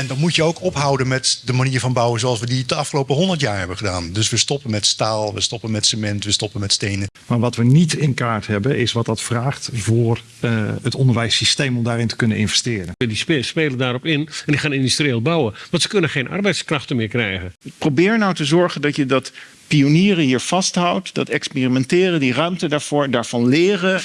En dan moet je ook ophouden met de manier van bouwen zoals we die de afgelopen 100 jaar hebben gedaan. Dus we stoppen met staal, we stoppen met cement, we stoppen met stenen. Maar wat we niet in kaart hebben, is wat dat vraagt voor uh, het onderwijssysteem om daarin te kunnen investeren. Die spelen daarop in en die gaan industrieel bouwen. Want ze kunnen geen arbeidskrachten meer krijgen. Probeer nou te zorgen dat je dat pionieren hier vasthoudt, dat experimenteren, die ruimte daarvoor, daarvan leren.